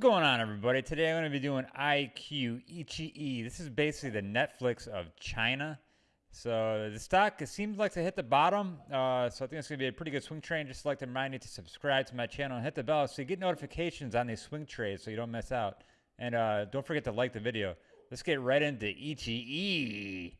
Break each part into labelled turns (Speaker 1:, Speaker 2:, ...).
Speaker 1: Going on everybody? Today I'm going to be doing iQIYI. This is basically the Netflix of China. So the stock seems like to hit the bottom. Uh, so I think it's going to be a pretty good swing trade. Just like to remind you to subscribe to my channel and hit the bell so you get notifications on these swing trades so you don't miss out. And uh, don't forget to like the video. Let's get right into EGE.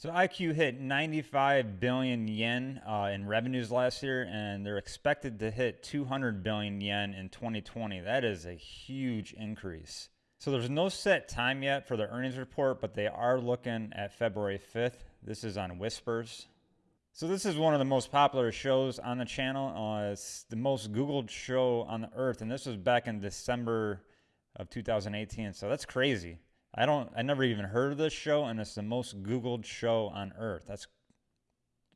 Speaker 1: So IQ hit 95 billion yen uh, in revenues last year, and they're expected to hit 200 billion yen in 2020. That is a huge increase. So there's no set time yet for the earnings report, but they are looking at February 5th. This is on Whispers. So this is one of the most popular shows on the channel. Uh, it's the most Googled show on the earth, and this was back in December of 2018. So that's crazy. I don't I never even heard of this show and it's the most googled show on earth. That's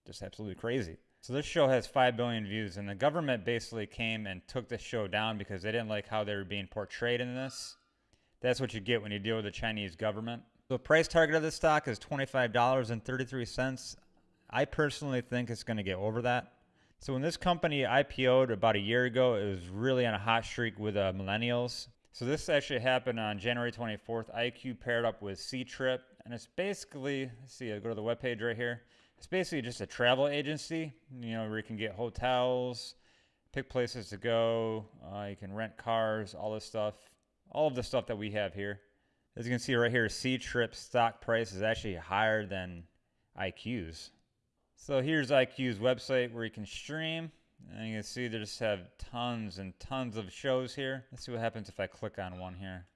Speaker 1: just absolutely crazy. So this show has 5 billion views and the government basically came and took the show down because they didn't like how they were being portrayed in this. That's what you get when you deal with the Chinese government. The price target of this stock is $25.33. I personally think it's going to get over that. So when this company IPO'd about a year ago, it was really on a hot streak with uh, millennials. So this actually happened on January 24th. IQ paired up with Ctrip, and it's basically, let's see, I'll go to the webpage right here. It's basically just a travel agency, you know, where you can get hotels, pick places to go, uh, you can rent cars, all this stuff, all of the stuff that we have here. As you can see right here, Ctrip stock price is actually higher than IQ's. So here's IQ's website where you can stream. And you can see they just have tons and tons of shows here. Let's see what happens if I click on one here.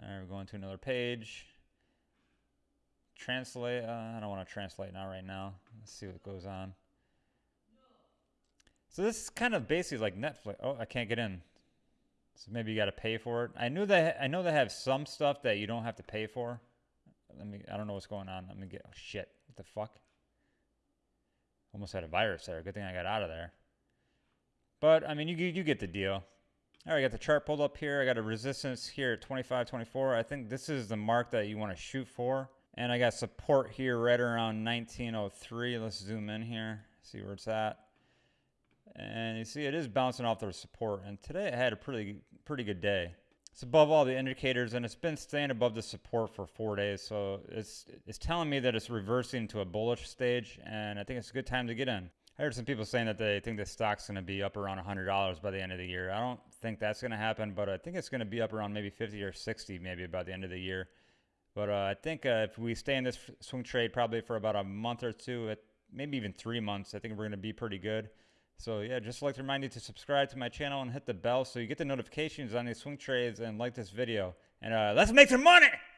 Speaker 1: All right, we're going to another page. Translate. Uh, I don't want to translate now right now. Let's see what goes on. So this is kind of basically like Netflix. Oh, I can't get in. So maybe you got to pay for it. I knew that I know they have some stuff that you don't have to pay for. Let me. I don't know what's going on. Let me get. Oh shit! What the fuck? Almost had a virus there. Good thing I got out of there. But, I mean, you, you get the deal. All right, I got the chart pulled up here. I got a resistance here at 25.24. I think this is the mark that you want to shoot for. And I got support here right around 1903. Let's zoom in here, see where it's at. And you see it is bouncing off the support. And today I had a pretty pretty good day. It's above all the indicators and it's been staying above the support for four days. So it's it's telling me that it's reversing to a bullish stage and I think it's a good time to get in. I heard some people saying that they think the stock's going to be up around $100 by the end of the year. I don't think that's going to happen, but I think it's going to be up around maybe 50 or 60 maybe by the end of the year. But uh, I think uh, if we stay in this swing trade probably for about a month or two, maybe even three months, I think we're going to be pretty good. So yeah, just like to remind you to subscribe to my channel and hit the bell so you get the notifications on these swing trades and like this video. And uh, let's make some money!